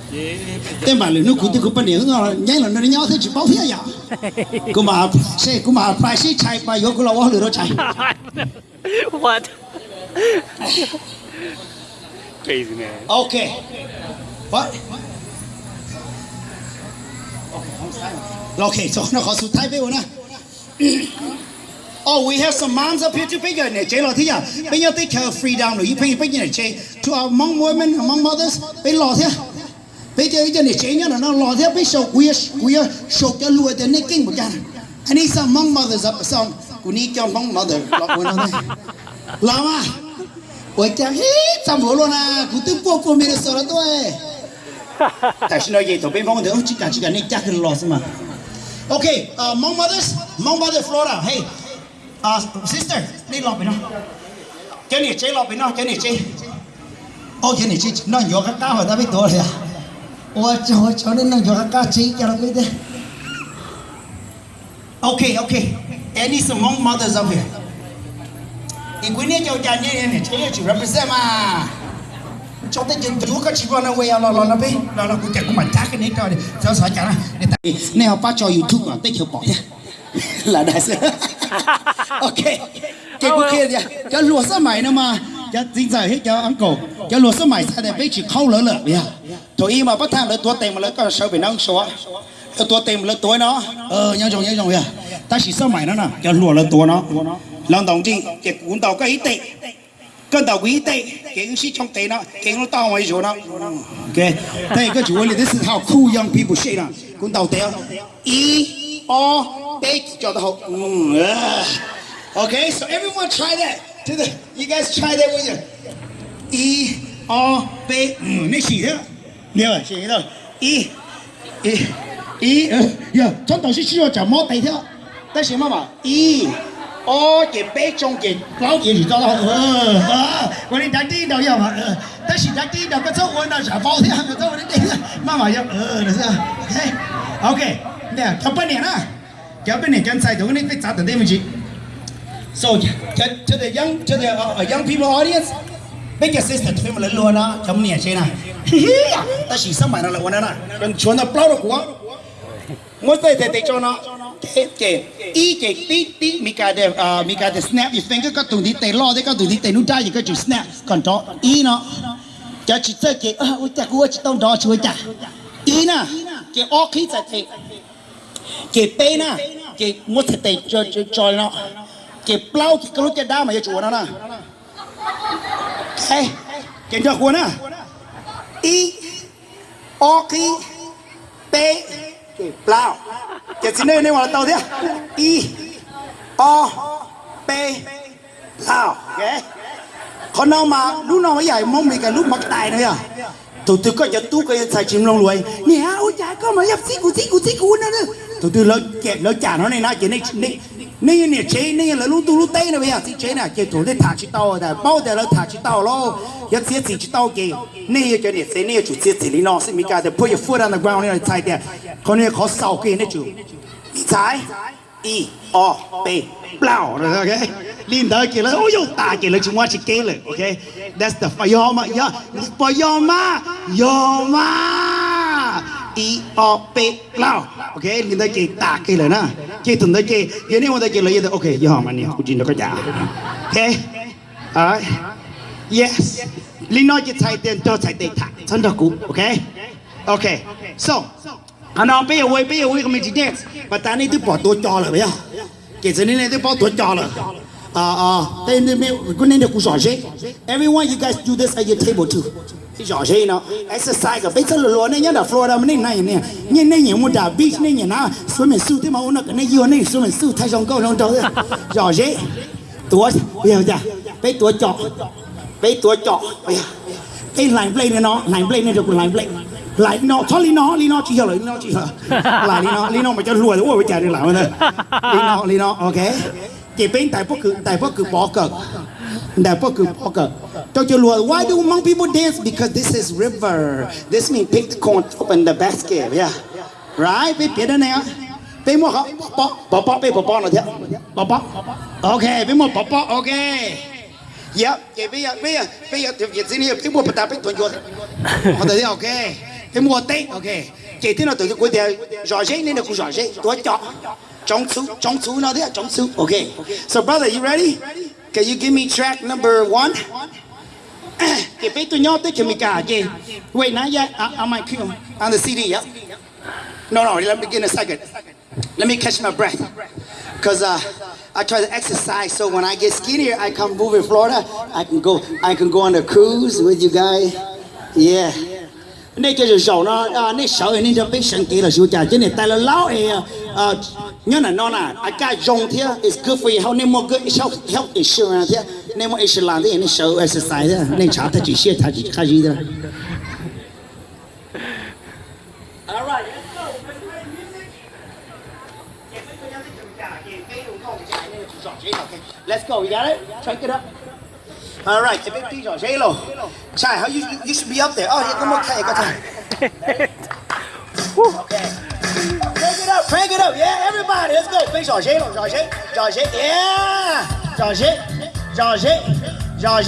tên bà lửa nó cũng tiêu cũng bận điện rồi nhảy là nó nhau thế chỉ báo thế à cũng mà xe cũng mà phải xe chạy bà yếu cũng là quá lửa nó chạy what crazy man okay what okay so nó có sụt thái với nè. Oh, we have some moms up here too. Bây giờ này chế lo thế à? Bây giờ tới chờ freedom rồi. You pay bây giờ này chế to our Hmong women, Hmong mothers. Bây lo thế bây giờ bây giờ này chế nhá nó lo thế, bây sầu quý quý sầu cho lùa thế này kinh một cái anh ấy sao mong mother dập xong? Cũng đi cho mong mother lọ của nó này làm à ôi cha hết xong bố luôn à. Cũng tiếp qua mới mình sợ là tôi. Tại sao nói vậy tôi bên mong ông chỉ cần chỉ cần nên chắc hơn lo mà. Ok uh, mong mothers mong mother Flora. Hey uh, sister đi lọ bên nó cái này chế lọ bên nó cái này chế. Ô cái này chế nó nhớ các tao hỏi ta biết tôi rồi à ủa cho cho nên là cho các chị cho nó biết đấy. Ok ok. Any some mong mothers up here. Ikunia cho cha nhé này cho chị represent mà. Cho tới chừng chú các chị vào nơi quay lo lo nó biết lo lo cũng chạy cũng mà chắc cái này coi đi cho sợ chả này tại này họ phát cho youtube mà tích hiệu bỏ nhé là đại sư ok. Cái cũng kia kìa cái lúa sao mày nữa mà cho dính giờ hết cho ăn cổ cho luật số mày sao để biết chỉ khâu lỡ lỡ bia tôi im mà bắt thang lỡ tua tiền mà lỡ có sợ bị nóng số lỡ tua tiền lỡ tuổi nó. Ờ nhau chồng nhau chồng bia à? ta chỉ sợ mày nó nè cho lùa lỡ tua nó. Lòng đồng chi cái cuốn tàu cái ý tệ cơn tàu quý tệ cái ứng sĩ trong tế nó cái nó to ngoài số nó. Ok. Đây cái chủ là this is how cool young people say nè cuốn tàu tế ý e, o tế cho tao ừ, ờ. ok so everyone try that. 真的，you guys try that with you. E O B，嗯，没写的，没有写的。E E E，呀，真都是需要怎么对的？但是妈妈，E O 给背中给老给你知道了，呃，我的咱地道要嘛，呃，但是咱地道个中文那啥包的，个中文的，妈妈要呃，那是，OK，OK，那要不然呢？要不然咱再多，你别咋的对不起。So to, to the young to the uh, uh, young people audience, make your sister to family lo na chấm nhẹ chơi na. Ta chỉ sắm bài nó là quan na. Cần chuẩn là bao được quá. Mỗi tay tay tay cho nó. Kể kể ý kể tí tí mi cả để à, mi cả để snap your finger có tụi đi tay lo đấy có tụi đi tay nút tay gì có chữ snap còn đó ý nó. Cho chỉ chơi kể à ôi ta cua chỉ tông đó chơi ta. Ý na kể ó khí tại tay kể tê na kể mỗi tay tay cho cho cho nó keplau ki kalau cek dama ya cuana na eh kenja kuana i oki pe keplau ke sini ini wala tahu dia i o pe lao okay คนน้องมาลูกน้องมาใหญ่มองมีกันลูกมักตายเลยอ่ะตัวตือก็จะตู้ก็จะใส่ชิมลงรวยเนี่ยอุ้ยจ่ายก็มายับซิกูซิกูซิกูนั่นเลยตัวตือแล้วเก็บแล้วจ่ายเขาในหน้าเจนี่นี่ 你个念贼，你个老卤土卤呆了不呀？谁贼呢？街头的塔子刀啊，带包带了塔子刀咯，要切子一刀给。你个叫念贼，你个住切城里闹，是咪干的？坡要坡单的光，你个猜的？他那个考四 key 呢？住？猜？E O P L OK？你那 key 了？哦哟，塔 key 了，只么切 key 了？OK？That's the Pyoma，Pyoma，Pyoma，E O P L OK？你那 key 塔 key 了呢？Cái tuần thấy cái cái này mà thấy cái lời vậy ok giờ mà nè cũng chỉ được cái giá ok alright yes. Linh nói cái chạy tiền cho chạy tiền thả chân được cú ok? Ok so anh nói bây giờ quay bây giờ quay cái mình chỉ dance và ta này tôi bỏ tôi cho rồi bây giờ cái gì này tôi bỏ tôi cho rồi. À à đây đây mình cái này được cú sỏi everyone you guys do this at your table too thì rõ ràng nó exercise cái bây giờ luôn này nhớ là Florida mình này này nhìn này nhiều một đà beach này nhìn nó, xuống mình sưu thế mà ôn nó cái này yêu này xuống mình sưu thay trong câu trong đó rõ ràng tua, bây giờ bây tua chọn bây tua chọn bây giờ cái line play này nó line play này được line play. lại nó cho lý nó lý nó chỉ hiểu lý nó chỉ hiểu lại lý nó lý nó mà cho lùi ủa bây giờ đừng làm nữa lý nó lý nó ok chỉ bên tại bắc cực tại bắc cực bỏ cực tại bắc cực bỏ cực cho cho lùi why do Hmong people dance because this is river this means pick the corn up in the basket yeah right biết biết đấy nè biết mua không bỏ bỏ bỏ biết bỏ bỏ là thế bỏ bỏ ok biết mua bỏ bỏ ok Yep, yeah, bây giờ bây giờ bây giờ thực hiện xin hiệp tiếp một phần tám bên tuần chuột. Có thể ok. Cái mua tết ok, cái thế nào tự quyết định rõ nên là rõ tôi chọn trong trong nào thế trong ok, so brother you ready? Can you give me track number one? cái bé tôi nhớ tới cái mình cả cái, wait yeah, I, I might kill on the CD yep. No no, let me get a second. Let me catch my breath. Cause uh, I try to exercise so when I get skinnier, I come move in Florida. I can go, I can go on a cruise with you guys. Yeah. nên cho sầu nó à, nên sợ nên cho biết sang kia là sầu trà chứ này tay là lão ấy à, à, nhớ là nó là à cái dùng thế is good for you. How nên mua cái health health insurance thế? Nên mua insurance thì nên sợ exercise thế. Nên trả ta chỉ xe ta chỉ khai gì thôi. Let's go, we got it? Check it up. All right. If it's DJ J-Lo. Chai, how you you should be up there. Oh, yeah, come on, okay, go time. Okay. Crank it up, crank it up. Yeah, everybody, let's go. Big J J, J yeah. J J, J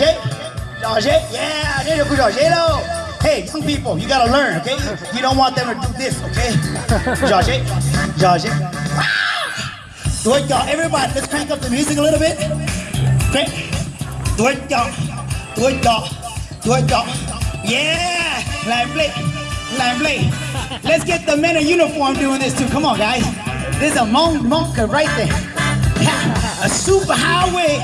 J, yeah. There you go, J-Lo. Hey, young people, you gotta learn, okay? You don't want them to do this, okay? J J, J Do ah! it, y'all. Everybody, let's crank up the music a little bit. Crank. Do it, y'all. Do it, y'all. Do it, y'all. Yeah. Lively. Lively. Let's get the men in uniform doing this too. Come on, guys. There's a monk, monk right there. a super highway.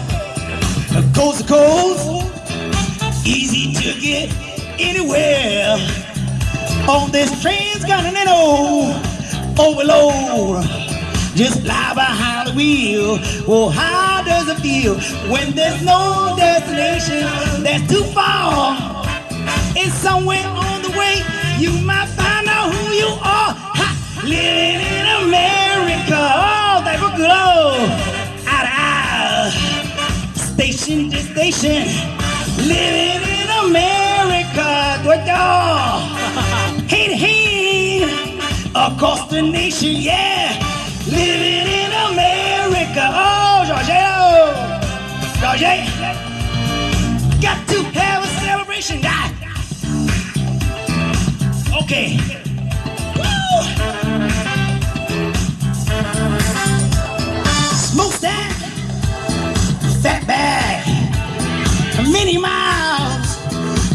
Coast to coast. Easy to get anywhere. On this transcontinental overload. Just lie behind the wheel. Well, how does it feel when there's no destination that's too far? It's somewhere on the way. You might find out who you are. Ha! Living in America. Oh, that good. Oh, out of. Station to station. Living in America. Do it, y'all. Hand to hand. Across the nation, yeah. Living in America. Oh, Georgia. Georgia. Got to have a celebration, guy. Okay. Woo! Smokestack. Fat bag. Many miles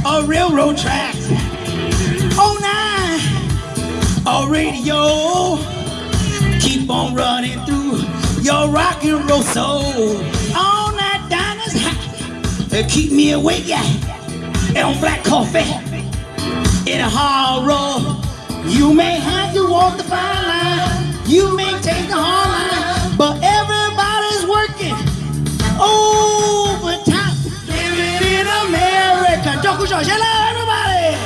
of railroad tracks. Oh, nine. A radio keep on running through your rock and roll soul. All night diners high, keep me awake, yeah. And on black coffee in a hard roll. You may have to walk the fine line, you may take the hard line, but everybody's working overtime. Living in America. Don't everybody.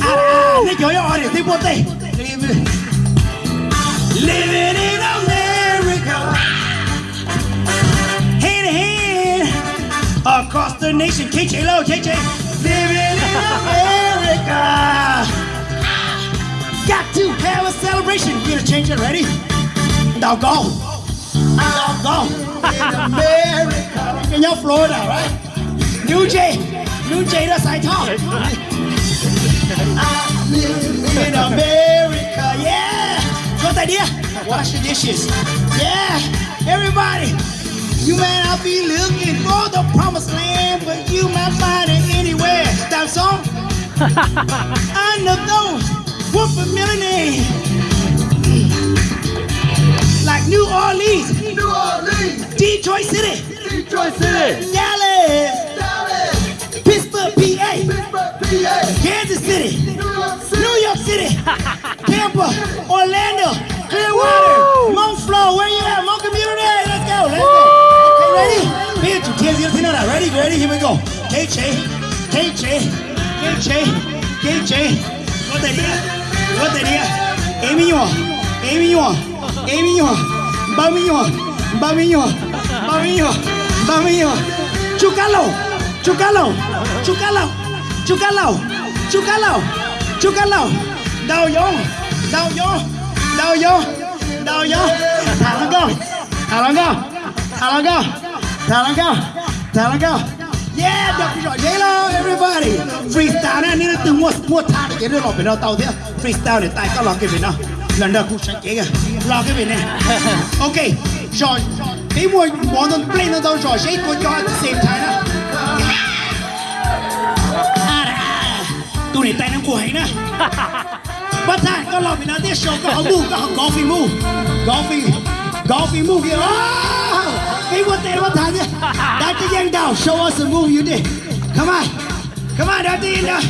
Ah, ah, yo, yo, audience, they. Living in America, hand in hand across the nation. KJ Low, KJ, living in America. Got to have a celebration. We're gonna change it. Ready? Doggone. Doggone. in America. In your Florida, right? New J, New J 的赛套。I live in America. Good idea. Wash the dishes. Yeah. Everybody. You may not be looking for the promised land, but you might find it anywhere. That song? I know those were familiar names. Like New Orleans, New Orleans, Detroit City, Detroit City, Dallas, Kansas City, New York City, New York City, Tampa, Orlando, Clearwater, Mount. Where you at? Mount Community. Let's go. Let's go. Okay, ready? Here, two tears, you know that. Ready? Ready? Here we go. KJ, KJ, KJ, KJ. What the deal? What the deal? Amy, you want? Amy, you want? Amy, you want? Bummy, you want? Bummy, you want? Bummy, you want? Bummy, you want? Chúcalo, chúcalo, chúcalo, chúcalo, chúcalo, chúcalo. Đầu vô, đầu vô, đầu vô, đầu vô. Thả lăng go, thả lăng go, thả lăng go, thả lăng go, thả lăng go. Yeah, đập rồi hello everybody. Freestyle này nên từ mua mua thả để cái đứa lọt bên đó tàu thế. Freestyle để tay có lọt cái bên đó. Lần đầu cũng sáng chế kìa. Lọt cái bên này. Okay, rồi. Cái mùi món play nó đâu rồi, sẽ của cho at the same time đó. Tụi này tay nó quẩy nè. Bắt thang có lòng mình nói tiếp show có họ move có họ golfing move golfing golfing move kìa. Oh! cái một tên bắt thang nhé đã cái giang đầu show us a move you did come on come on đã tin đâu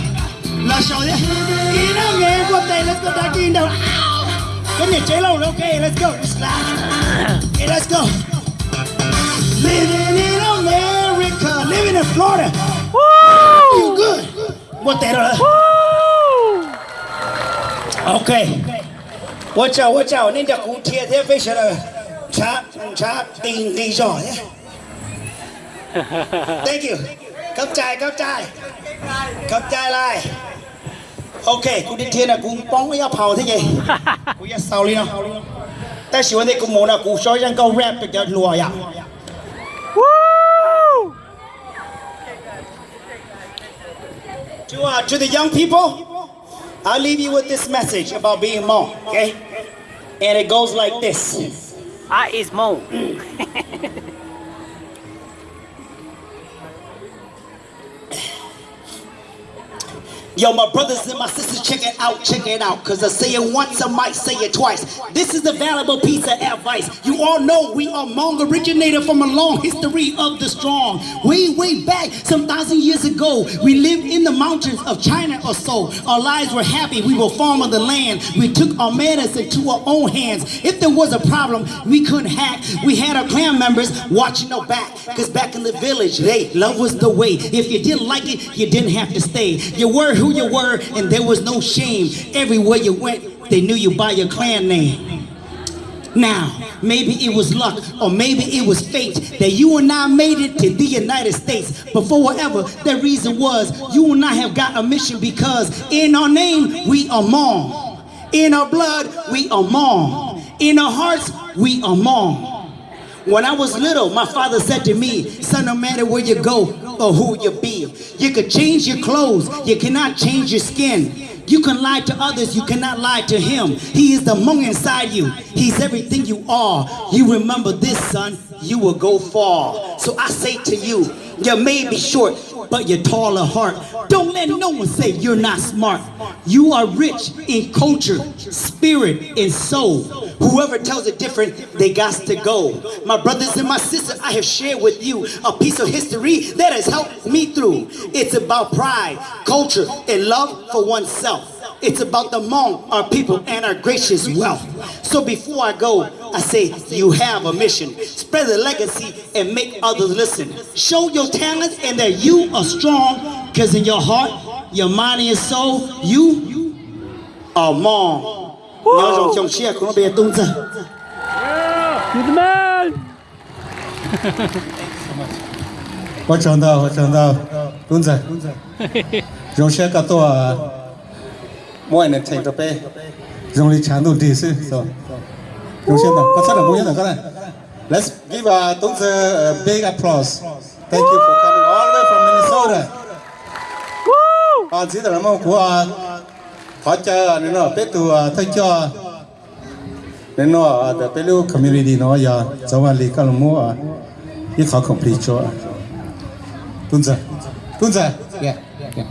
là show nhé ý nào nghe một tên, let's go đã tin đâu. Cái này chế lâu ok, let's go. Okay let's go. Living in America, living in Florida một tên rồi Ok. Watch out, watch out. Nên đã cũng thiệt thế phải sợ chá chá tình đi rồi nhé. Thank you. Cấp trai, cấp trai. Cấp trai lại. Ok, cũng đến thiên là cũng bóng với phào thế gì. Cũng ya sau đi nào. Ta喜欢的cũng muốn là cũng nói rằng câu rap được cho lùa ya. To, uh, to the young people, I'll leave you with this message about being Hmong, okay? And it goes like this. I is Mo. Yo, my brothers and my sisters, check it out, check it out. Cause I say it once, I might say it twice. This is a valuable piece of advice. You all know we are Hmong, originated from a long history of the strong. Way, way back, some thousand years ago, we lived in the mountains of China or so. Our lives were happy, we were farming the land. We took our medicine to our own hands. If there was a problem, we couldn't hack. We had our clan members watching our back. Cause back in the village, they love was the way. If you didn't like it, you didn't have to stay. You were who you were, and there was no shame. Everywhere you went, they knew you by your clan name. Now, maybe it was luck or maybe it was fate that you and I made it to the United States. But for whatever that reason was, you and I have got a mission because in our name, we are Hmong. In our blood, we are Hmong. In our hearts, we are Hmong. When I was little, my father said to me, son, no matter where you go or who you be, you could change your clothes, you cannot change your skin. You can lie to others, you cannot lie to him. He is the Hmong inside you. He's everything you are. You remember this, son, you will go far. So I say to you, you may be short, but you're tall of heart. Don't let no one say you're not smart. You are rich in culture, spirit, and soul. Whoever tells it different, they got to go. My brothers and my sisters, I have shared with you a piece of history that has helped me through. It's about pride, culture, and love for oneself. It's about the Hmong, our people and our gracious wealth. So before I go, I say you have a mission. Spread the legacy and make others listen. Show your talents and that you are strong because in your heart, your mind and your soul, you are Hmong. Woo! the man! What 我长大，我长大，东仔，荣学噶多啊。mọi người chạy tập bê dùng lý chán đủ đi sư. Rồi. Đúng chưa nào? Con rất là muốn nhất là con này let's give a Tung a ờ, big applause. Thank you for coming all the way from Minnesota. Còn xin là mong của khó chờ nên nó biết từ ờ, thay cho. Nên nó the Pelu community nó giờ dạ, cháu và lý con mua ít khó complete cho Tung giờ Tung giờ yeah. Yeah.